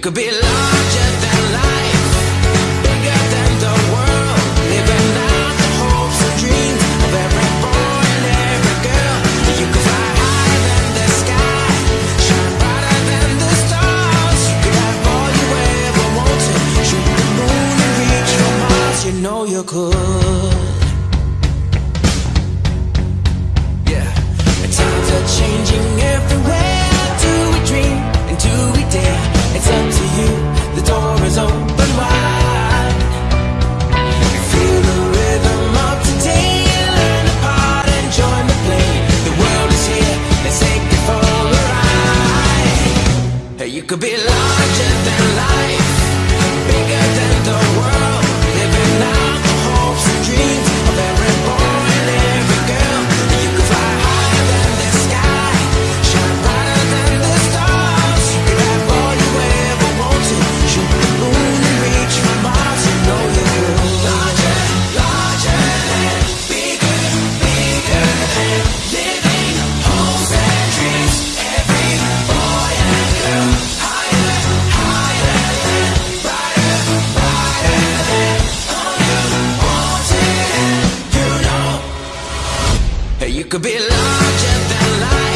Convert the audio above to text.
could be larger than life, bigger than the world, living out the hopes and dreams of every boy and every girl. You could fly higher than the sky, shine brighter than the stars. You could have all you ever wanted, shoot the moon and reach for Mars. You know you could. Could be larger than life, you could be larger than life.